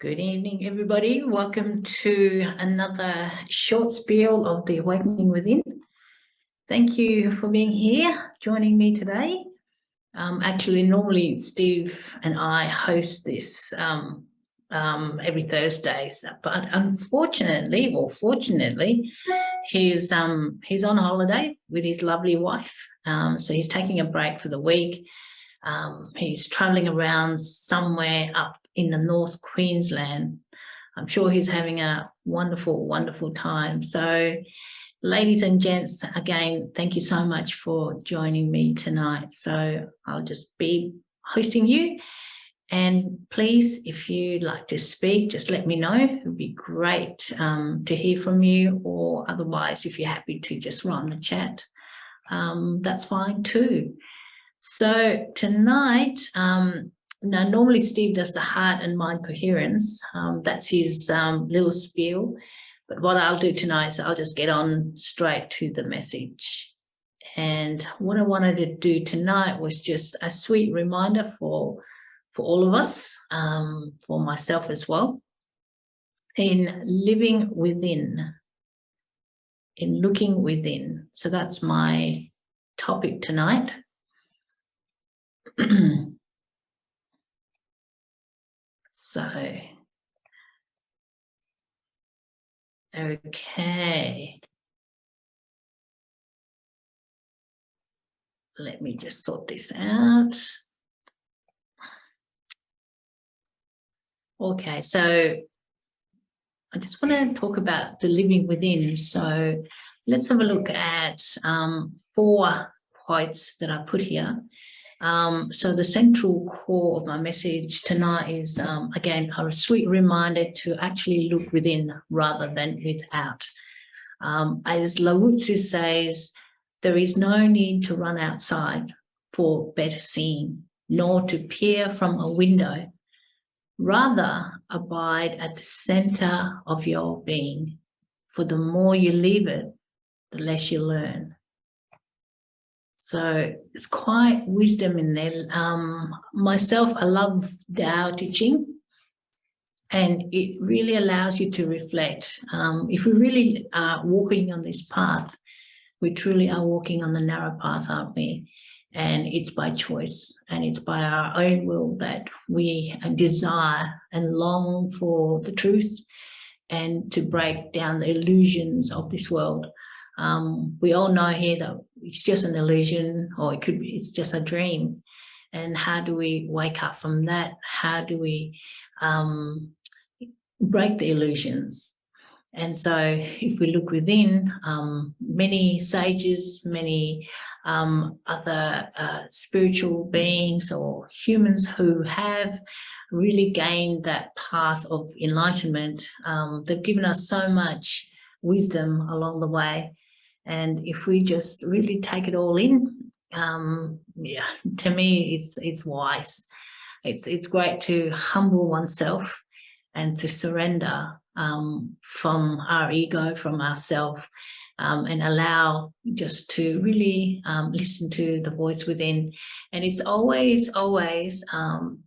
Good evening, everybody. Welcome to another short spiel of the Awakening Within. Thank you for being here, joining me today. Um, actually, normally Steve and I host this um, um, every Thursday, but unfortunately, or fortunately, he's um, he's on holiday with his lovely wife. Um, so he's taking a break for the week. Um, he's traveling around somewhere up in the North Queensland. I'm sure he's having a wonderful, wonderful time. So ladies and gents, again, thank you so much for joining me tonight. So I'll just be hosting you. And please, if you'd like to speak, just let me know. It would be great um, to hear from you or otherwise, if you're happy to just run the chat, um, that's fine too. So tonight, um, now, normally Steve does the heart and mind coherence. Um, that's his um, little spiel. But what I'll do tonight is I'll just get on straight to the message. And what I wanted to do tonight was just a sweet reminder for, for all of us, um, for myself as well, in living within, in looking within. So that's my topic tonight. So, okay. Let me just sort this out. Okay, so I just want to talk about the living within. So let's have a look at um, four points that I put here. Um, so the central core of my message tonight is, um, again, a sweet reminder to actually look within rather than without. Um, as Lao says, there is no need to run outside for better seeing, nor to peer from a window. Rather, abide at the center of your being, for the more you leave it, the less you learn. So it's quite wisdom in there. Um, myself, I love Tao Te Ching and it really allows you to reflect. Um, if we really are walking on this path, we truly are walking on the narrow path, aren't we? And it's by choice and it's by our own will that we desire and long for the truth and to break down the illusions of this world. Um, we all know here that it's just an illusion or it could be, it's just a dream. And how do we wake up from that? How do we um, break the illusions? And so if we look within, um, many sages, many um, other uh, spiritual beings or humans who have really gained that path of enlightenment, um, they've given us so much wisdom along the way and if we just really take it all in, um, yeah, to me, it's it's wise. It's it's great to humble oneself and to surrender um, from our ego, from ourself, um, and allow just to really um, listen to the voice within. And it's always, always um,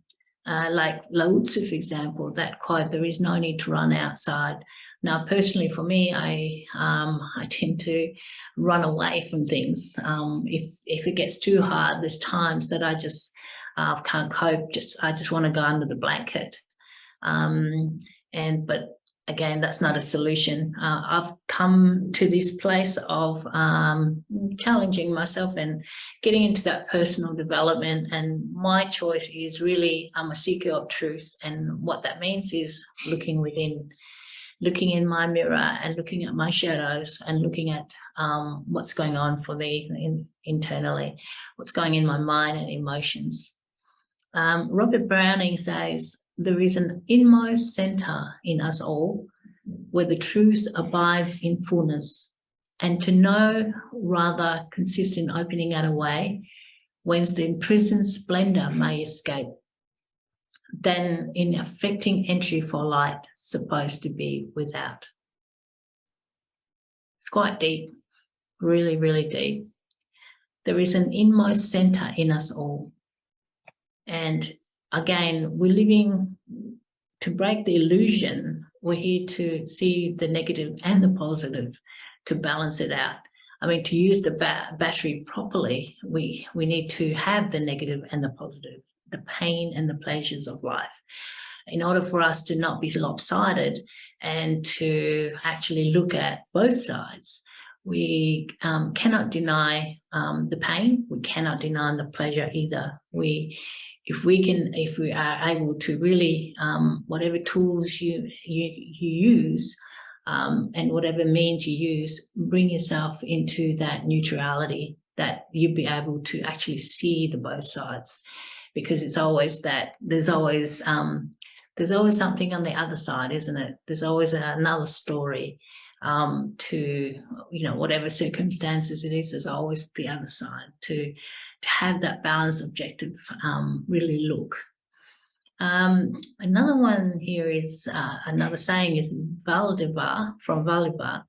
uh, like Lao Tzu, for example, that quote, there is no need to run outside. Now, personally, for me, I um, I tend to run away from things. Um, if if it gets too hard, there's times that I just uh, can't cope. Just I just want to go under the blanket. Um, and but again, that's not a solution. Uh, I've come to this place of um, challenging myself and getting into that personal development. And my choice is really I'm a seeker of truth, and what that means is looking within looking in my mirror and looking at my shadows and looking at um, what's going on for me in, internally, what's going in my mind and emotions. Um, Robert Browning says, there is an inmost center in us all where the truth abides in fullness and to know rather consists in opening out a way whence the imprisoned splendor may escape than in affecting entry for light supposed to be without. It's quite deep, really, really deep. There is an inmost center in us all. And again, we're living to break the illusion, we're here to see the negative and the positive to balance it out. I mean, to use the ba battery properly, we, we need to have the negative and the positive, the pain and the pleasures of life. In order for us to not be lopsided and to actually look at both sides, we um, cannot deny um, the pain. We cannot deny the pleasure either. We, if we can, if we are able to really, um, whatever tools you you, you use, um, and whatever means you use, bring yourself into that neutrality that you'll be able to actually see the both sides, because it's always that there's always um, there's always something on the other side, isn't it? There's always another story um, to, you know, whatever circumstances it is, there's always the other side to, to have that balanced objective um, really look. Um, another one here is, uh, another saying is Valdemar from Valdemar.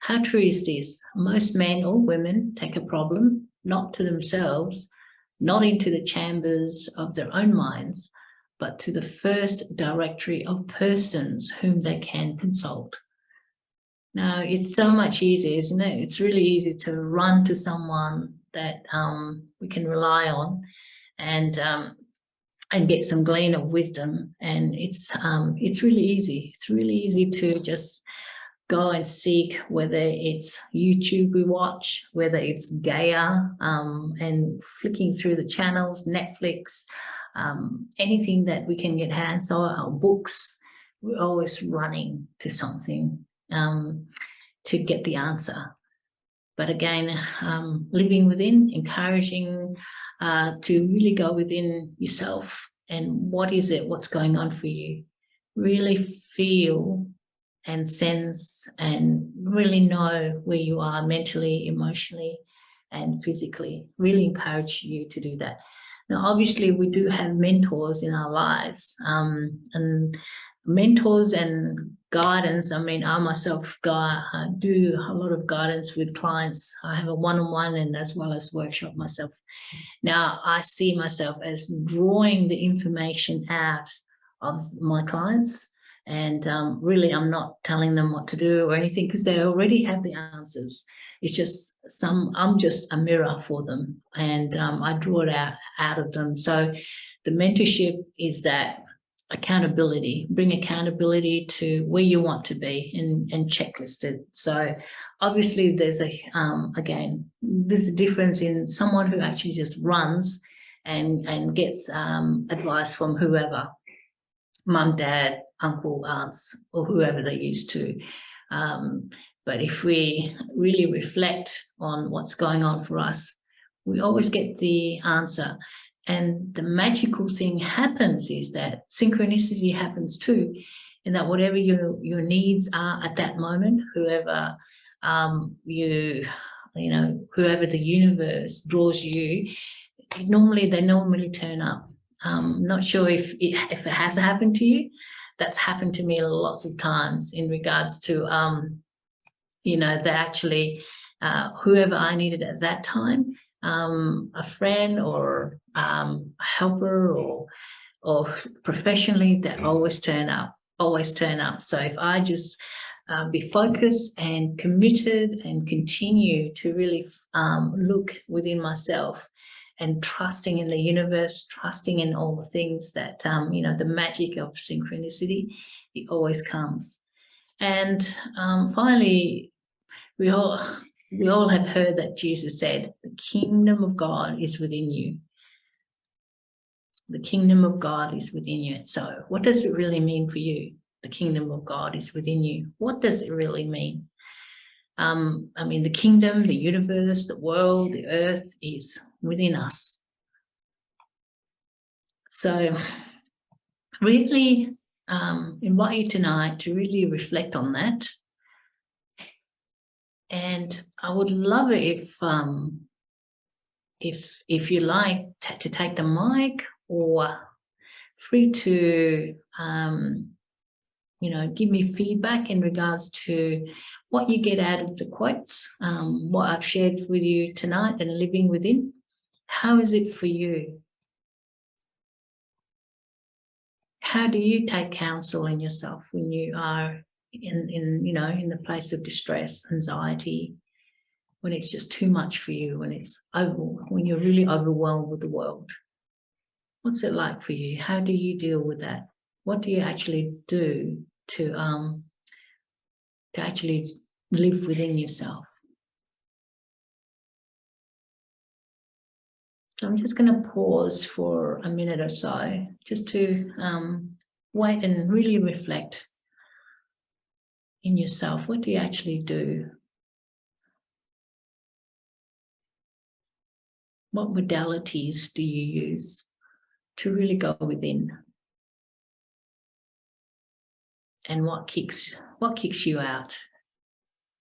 How true is this? Most men or women take a problem, not to themselves, not into the chambers of their own minds, but to the first directory of persons whom they can consult. Now, it's so much easier, isn't it? It's really easy to run to someone that um, we can rely on and um, and get some glean of wisdom. And it's um, it's really easy. It's really easy to just go and seek whether it's YouTube we watch, whether it's Gaia um, and flicking through the channels, Netflix, um, anything that we can get hands on, our books, we're always running to something um, to get the answer. But again, um, living within, encouraging uh, to really go within yourself and what is it, what's going on for you. Really feel and sense and really know where you are mentally, emotionally, and physically. Really encourage you to do that. Now, obviously, we do have mentors in our lives, um, and mentors and guidance. I mean, I myself I do a lot of guidance with clients. I have a one-on-one -on -one and as well as workshop myself. Now, I see myself as drawing the information out of my clients and um, really I'm not telling them what to do or anything because they already have the answers. It's just some, I'm just a mirror for them and um, I draw it out, out of them. So the mentorship is that accountability, bring accountability to where you want to be and, and checklisted. So obviously there's a, um, again, there's a difference in someone who actually just runs and, and gets um, advice from whoever, mum, dad, uncle, aunts, or whoever they used to. Um, but if we really reflect on what's going on for us, we always get the answer. And the magical thing happens is that synchronicity happens too, in that whatever your, your needs are at that moment, whoever um, you, you know, whoever the universe draws you, normally they normally turn up. Um, not sure if it, if it has happened to you. That's happened to me lots of times in regards to, um, you know, that actually uh, whoever I needed at that time, um, a friend or um, a helper or or professionally that always turn up, always turn up. So if I just uh, be focused and committed and continue to really um, look within myself and trusting in the universe, trusting in all the things that, um, you know, the magic of synchronicity, it always comes. And um, finally, we all, we all have heard that Jesus said, the kingdom of God is within you. The kingdom of God is within you. So what does it really mean for you? The kingdom of God is within you. What does it really mean? Um, I mean, the kingdom, the universe, the world, the earth is within us. So really um, invite you tonight to really reflect on that and I would love it if, um, if, if you like to take the mic or free to, um, you know, give me feedback in regards to what you get out of the quotes, um, what I've shared with you tonight and living within. How is it for you? how do you take counsel in yourself when you are in, in, you know, in the place of distress, anxiety, when it's just too much for you, when it's over, when you're really overwhelmed with the world? What's it like for you? How do you deal with that? What do you actually do to, um, to actually live within yourself? So I'm just going to pause for a minute or so just to um, wait and really reflect in yourself. What do you actually do? What modalities do you use to really go within? And what kicks, what kicks you out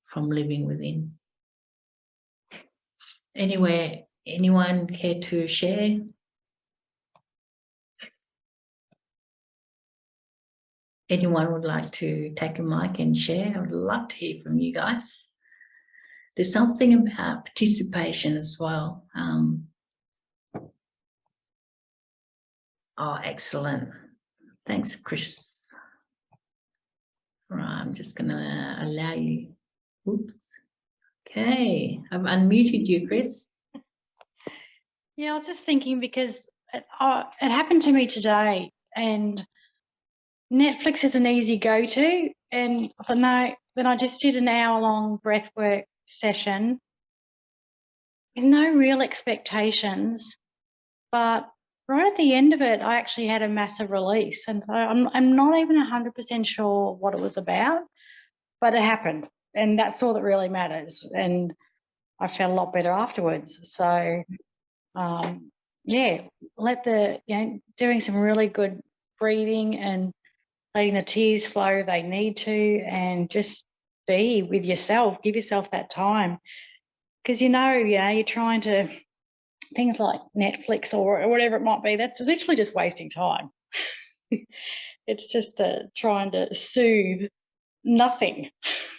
from living within? Anywhere Anyone care to share? Anyone would like to take a mic and share? I would love to hear from you guys. There's something about participation as well. Um, oh, excellent. Thanks, Chris. I'm just going to allow you. Oops. Okay, I've unmuted you, Chris. Yeah, I was just thinking because it, uh, it happened to me today and Netflix is an easy go-to and then I, then I just did an hour-long breathwork session with no real expectations, but right at the end of it, I actually had a massive release and I'm, I'm not even 100% sure what it was about, but it happened and that's all that really matters. And I felt a lot better afterwards. So um, yeah, let the, you know, doing some really good breathing and letting the tears flow they need to and just be with yourself, give yourself that time. Because you know, you know, you're trying to, things like Netflix or whatever it might be, that's literally just wasting time. it's just uh, trying to soothe nothing.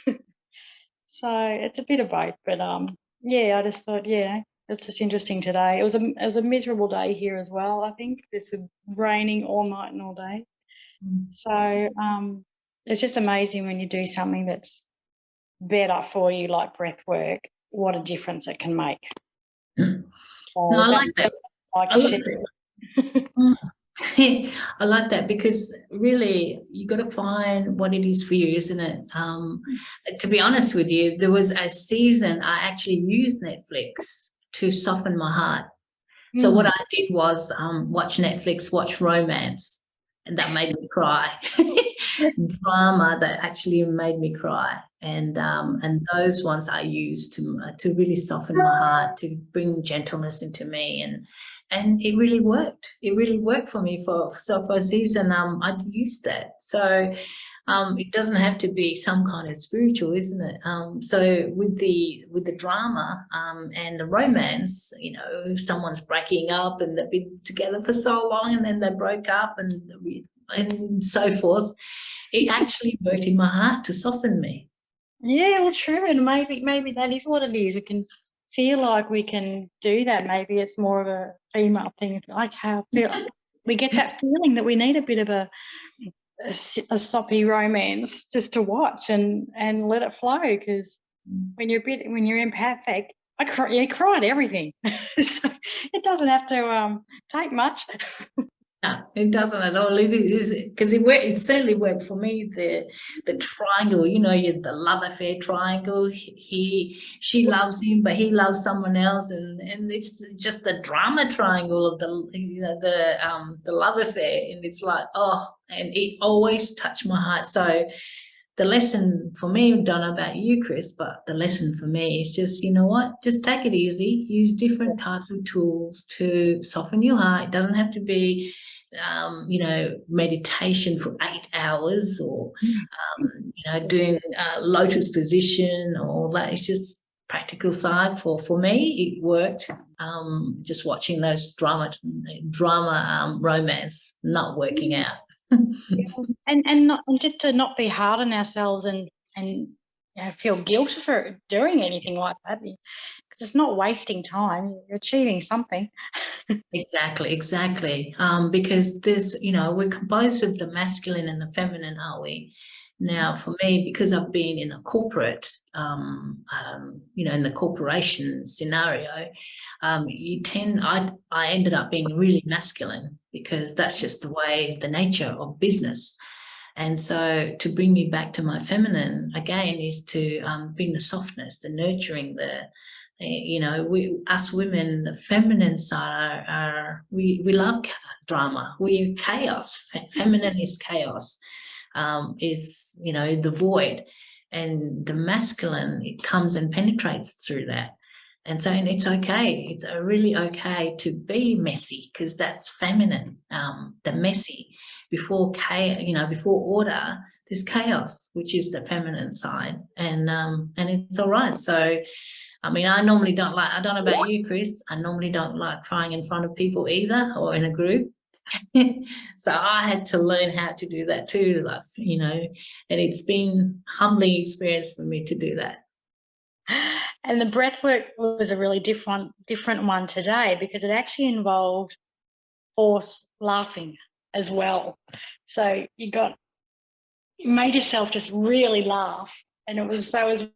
so it's a bit of both, but um, yeah, I just thought, yeah, it's just interesting today. It was a it was a miserable day here as well. I think it's raining all night and all day. Mm. So um, it's just amazing when you do something that's better for you, like breath work. What a difference it can make. Mm. So no, I like that. Like I, like that. I like that because really you got to find what it is for you, isn't it? Um, to be honest with you, there was a season I actually used Netflix to soften my heart. Mm. So what hmm. I did was um, watch Netflix, watch romance, and that made me cry. Drama that actually made me cry, and um, and those ones I used to to really soften my heart, to bring gentleness into me, and and it really worked. It really worked for me for so for a season. Um, I used that. So um, it doesn't have to be some kind of spiritual, isn't it? Um, so with the with the drama um, and the romance, you know, someone's breaking up and they've been together for so long and then they broke up and and so forth. It actually worked in my heart to soften me. Yeah, well, true, and maybe maybe that is what it is. We can feel like we can do that. Maybe it's more of a female thing. Like how feel we get that feeling that we need a bit of a a, a soppy romance just to watch and and let it flow because mm. when you're a bit when you're empathic I cry, you cry at everything so it doesn't have to um take much no, it doesn't at all. It is because it. It certainly worked for me. The the triangle, you know, you the love affair triangle. He she loves him, but he loves someone else, and and it's just the drama triangle of the you know the um the love affair, and it's like oh, and it always touched my heart. So the lesson for me, don't know about you, Chris, but the lesson for me is just, you know what, just take it easy, use different types of tools to soften your heart. It doesn't have to be, um, you know, meditation for eight hours or, um, you know, doing a lotus position or that. It's just practical side for, for me, it worked. Um, just watching those drama, drama um, romance not working out and and not and just to not be hard on ourselves and and you know, feel guilty for doing anything like that it's not wasting time. You're achieving something. Exactly, exactly. Um, because there's, you know, we're composed of the masculine and the feminine, are we? Now, for me, because I've been in a corporate, um, um, you know, in the corporation scenario, um, you tend, I, I ended up being really masculine because that's just the way, the nature of business. And so to bring me back to my feminine again is to um, bring the softness, the nurturing, the, you know, we, us women, the feminine side are, are we, we love drama. We chaos. Feminine is chaos, um, is, you know, the void. And the masculine, it comes and penetrates through that. And so, and it's okay. It's really okay to be messy because that's feminine, um, the messy before chaos, you know, before order, there's chaos, which is the feminine side. And, um, and it's all right. So, I mean, I normally don't like, I don't know about you, Chris, I normally don't like crying in front of people either or in a group. so I had to learn how to do that too, like, you know, and it's been humbling experience for me to do that. And the breath work was a really different different one today because it actually involved forced laughing as well. So you got you made yourself just really laugh. And it was so it was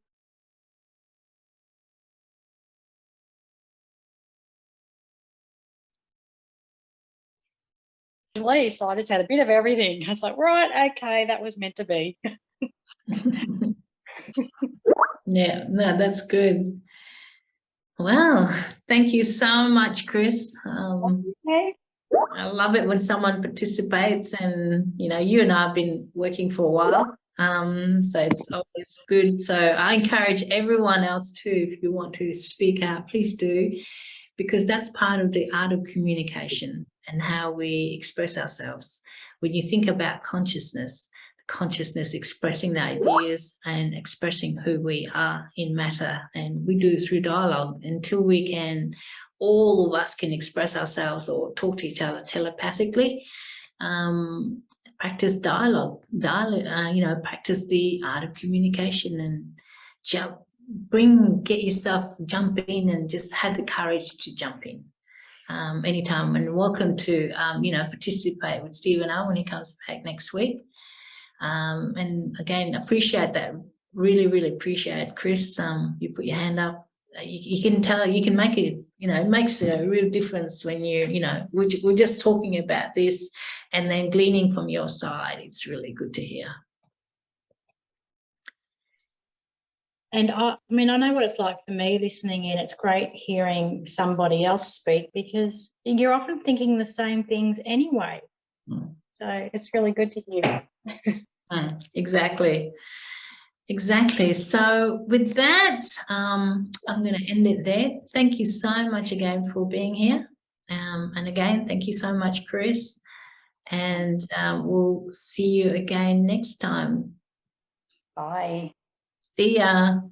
so I just had a bit of everything. I was like, right, okay, that was meant to be. yeah, no, that's good. Well, thank you so much, Chris. Um, okay. I love it when someone participates and, you know, you and I have been working for a while. Um, so it's always good. So I encourage everyone else too, if you want to speak out, please do, because that's part of the art of communication and how we express ourselves. When you think about consciousness, consciousness expressing the ideas and expressing who we are in matter and we do through dialogue until we can all of us can express ourselves or talk to each other telepathically um, practice dialogue dialogue uh, you know practice the art of communication and jump bring get yourself jump in and just have the courage to jump in um, anytime. And welcome to um, you know participate with Stephen when he comes back next week. Um, and again appreciate that. Really really appreciate Chris um, you put your hand up. Uh, you, you, can tell you can make it you know it makes a real difference when you you know we're just talking about this and then gleaning from your side. It's really good to hear and I, I mean i know what it's like for me listening in it's great hearing somebody else speak because you're often thinking the same things anyway mm. so it's really good to hear mm, exactly Exactly. So with that, um, I'm going to end it there. Thank you so much again for being here. Um, and again, thank you so much, Chris. And um, we'll see you again next time. Bye. See ya.